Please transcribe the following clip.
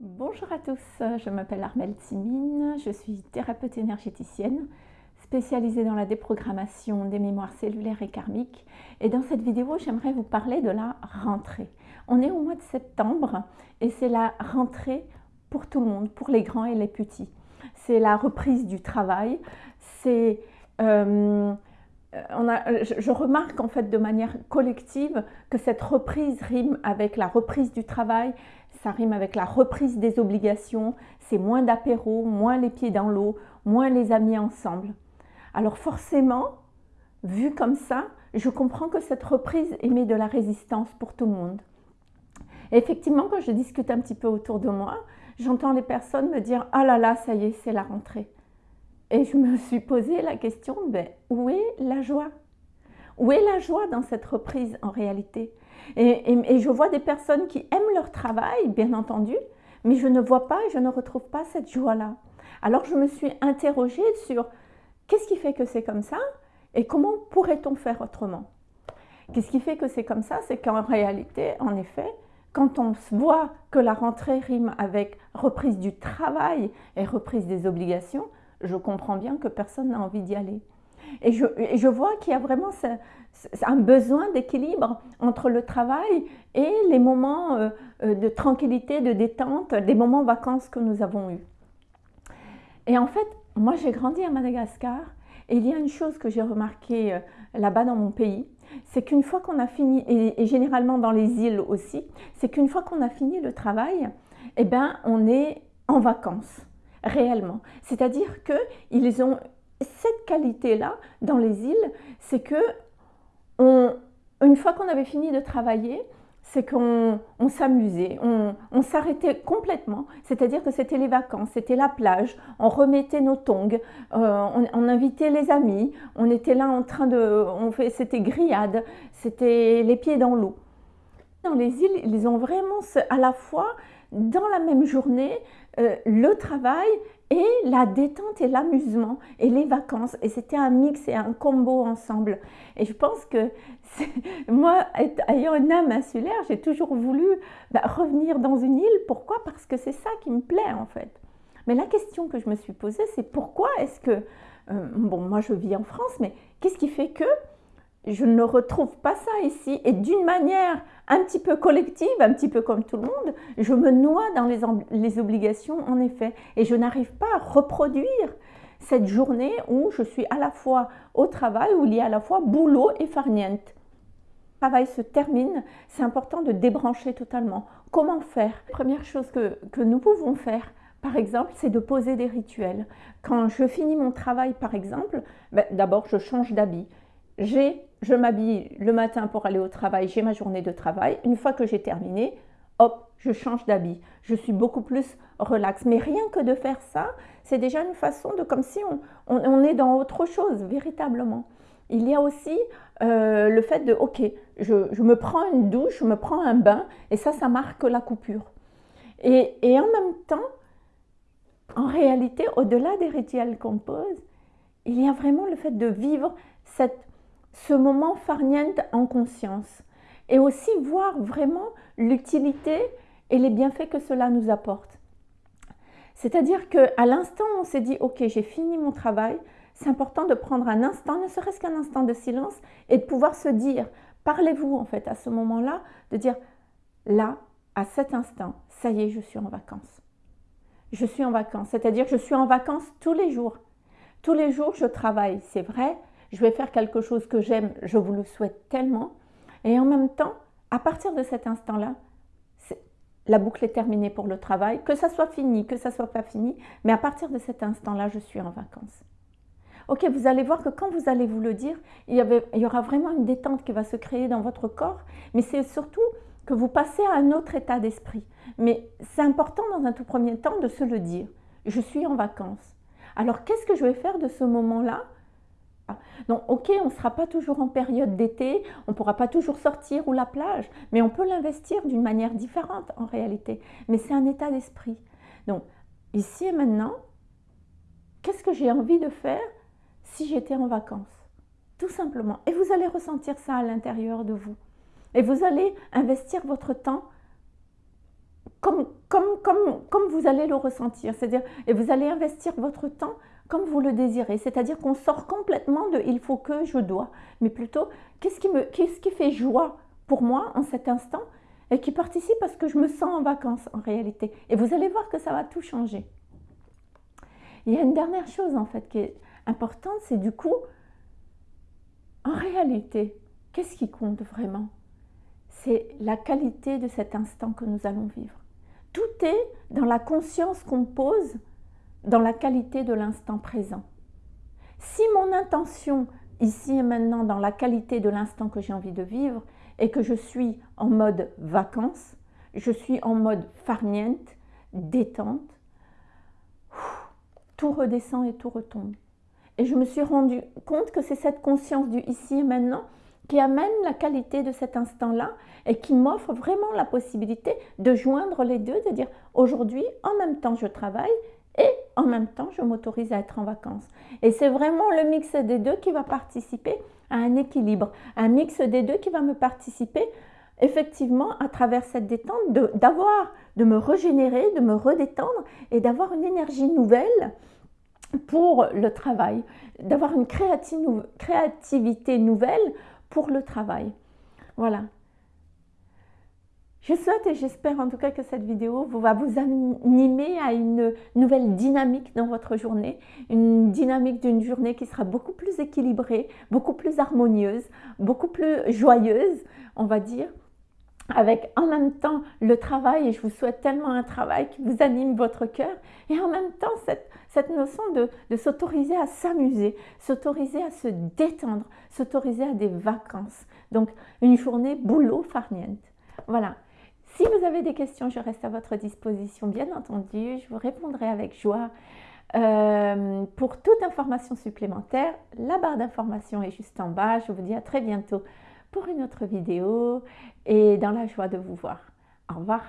Bonjour à tous, je m'appelle Armelle Timine, je suis thérapeute énergéticienne spécialisée dans la déprogrammation des mémoires cellulaires et karmiques. Et dans cette vidéo, j'aimerais vous parler de la rentrée. On est au mois de septembre et c'est la rentrée pour tout le monde, pour les grands et les petits. C'est la reprise du travail, c'est... Euh, on a, je remarque en fait de manière collective que cette reprise rime avec la reprise du travail, ça rime avec la reprise des obligations, c'est moins d'apéro, moins les pieds dans l'eau, moins les amis ensemble. Alors forcément, vu comme ça, je comprends que cette reprise émet de la résistance pour tout le monde. effectivement, quand je discute un petit peu autour de moi, j'entends les personnes me dire « Ah là là, ça y est, c'est la rentrée ». Et je me suis posé la question, ben, où est la joie? Où est la joie dans cette reprise en réalité? Et, je vois des personnes qui aiment leur travail, bien entendu, mais je ne vois pas et je ne retrouve pas cette joie-là. Alors je me suis interrogée sur qu'est-ce qui fait que c'est comme ça et comment pourrait-on faire autrement? Qu'est-ce qui fait que c'est comme ça? C'est qu'en réalité, en effet, quand on voit que la rentrée rime avec reprise du travail et reprise des obligations, je comprends bien que personne n'a envie d'y aller. Et je, vois qu'il y a vraiment un besoin d'équilibre entre le travail et les moments euh, euh, de tranquillité, de détente, des moments vacances que nous avons eus. Et en fait, moi j'ai grandi à Madagascar et il y a une chose que j'ai remarqué euh, là-bas dans mon pays, c'est qu'une fois qu'on a fini, et, généralement dans les îles aussi, c'est qu'une fois qu'on a fini le travail, eh ben, on est en vacances réellement. C'est-à-dire qu'ils ont cette qualité-là dans les îles, c'est que une fois qu'on avait fini de travailler, c'est qu'on s'amusait, on, s'arrêtait complètement, c'est-à-dire que c'était les vacances, c'était la plage, on remettait nos tongs, euh, on, invitait les amis, on était là en train de, on c'était grillade, c'était les pieds dans l'eau. Dans les îles, ils ont vraiment à la fois dans la même journée euh, le travail et la détente et l'amusement et les vacances. Et c'était un mix et un combo ensemble. Et je pense que moi, ayant une âme insulaire, j'ai toujours voulu bah, revenir dans une île. Pourquoi? Parce que c'est ça qui me plaît en fait. Mais la question que je me suis posée, c'est pourquoi est-ce que, euh, bon, moi je vis en France, mais qu'est-ce qui fait que je ne retrouve pas ça ici. Et d'une manière un petit peu collective, un petit peu comme tout le monde, je me noie dans les, obligations en effet. Et je n'arrive pas à reproduire cette journée où je suis à la fois au travail, où il y a à la fois boulot et farniente. Le travail se termine, c'est important de débrancher totalement. Comment faire? Première chose que, que nous pouvons faire, par exemple, c'est de poser des rituels. Quand je finis mon travail, par exemple, ben, d'abord je change d'habit je m'habille le matin pour aller au travail, j'ai ma journée de travail. Une fois que j'ai terminé, hop, je change d'habit. Je suis beaucoup plus relax. Mais rien que de faire ça, c'est déjà une façon de comme si on, est dans autre chose, véritablement. Il y a aussi euh, le fait de, ok, je, me prends une douche, je me prends un bain, et ça, ça marque la coupure. Et, et en même temps, en réalité, au-delà des rituels qu'on pose, il y a vraiment le fait de vivre cette ce moment farniente en conscience et aussi voir vraiment l'utilité et les bienfaits que cela nous apporte. C'est-à-dire qu'à l'instant où on s'est dit « Ok, j'ai fini mon travail », c'est important de prendre un instant, ne serait-ce qu'un instant de silence et de pouvoir se dire, parlez-vous en fait à ce moment-là, de dire « Là, à cet instant, ça y est, je suis en vacances. Je suis en vacances, c'est-à-dire je suis en vacances tous les jours. Tous les jours, je travaille, c'est vrai, je vais faire quelque chose que j'aime, je vous le souhaite tellement. Et en même temps, à partir de cet instant-là, la boucle est terminée pour le travail, que ça soit fini, que ça soit pas fini, mais à partir de cet instant-là, je suis en vacances. Ok, vous allez voir que quand vous allez vous le dire, il y, il y aura vraiment une détente qui va se créer dans votre corps, mais c'est surtout que vous passez à un autre état d'esprit. Mais c'est important dans un tout premier temps de se le dire. Je suis en vacances. Alors qu'est-ce que je vais faire de ce moment-là donc, ok, on ne sera pas toujours en période d'été, on ne pourra pas toujours sortir ou la plage, mais on peut l'investir d'une manière différente en réalité. Mais c'est un état d'esprit. Donc, ici et maintenant, qu'est-ce que j'ai envie de faire si j'étais en vacances? Tout simplement. Et vous allez ressentir ça à l'intérieur de vous. Et vous allez investir votre temps comme, comme, vous allez le ressentir. C'est-à-dire, et vous allez investir votre temps comme vous le désirez. C'est-à-dire qu'on sort complètement de il faut que, je dois, mais plutôt qu'est-ce qui, qui fait joie pour moi en cet instant et qui participe à ce que je me sens en vacances en réalité? Et vous allez voir que ça va tout changer. Il y a une dernière chose en fait qui est importante, c'est du coup, en réalité, qu'est-ce qui compte vraiment? C'est la qualité de cet instant que nous allons vivre. Tout est dans la conscience qu'on pose dans la qualité de l'instant présent. Si mon intention ici et maintenant dans la qualité de l'instant que j'ai envie de vivre et que je suis en mode vacances, je suis en mode farniente, détente, tout redescend et tout retombe. Et je me suis rendu compte que c'est cette conscience du ici et maintenant qui amène la qualité de cet instant-là et qui m'offre vraiment la possibilité de joindre les deux, de dire aujourd'hui, en même temps, je travaille et en même temps, je m'autorise à être en vacances. Et c'est vraiment le mix des deux qui va participer à un équilibre, un mix des deux qui va me participer effectivement à travers cette détente d'avoir, de, me régénérer, de me redétendre et d'avoir une énergie nouvelle pour le travail, d'avoir une créativité nouvelle pour le travail. Voilà. Je souhaite et j'espère en tout cas que cette vidéo va vous animer à une nouvelle dynamique dans votre journée, une dynamique d'une journée qui sera beaucoup plus équilibrée, beaucoup plus harmonieuse, beaucoup plus joyeuse, on va dire, avec en même temps le travail, et je vous souhaite tellement un travail qui vous anime votre cœur, et en même temps cette, notion de, de s'autoriser à s'amuser, s'autoriser à se détendre, s'autoriser à des vacances. Donc une journée boulot farniente. Voilà. Si vous avez des questions, je reste à votre disposition, bien entendu. Je vous répondrai avec joie. Euh, pour toute information supplémentaire, la barre d'information est juste en bas. Je vous dis à très bientôt pour une autre vidéo et dans la joie de vous voir. Au revoir.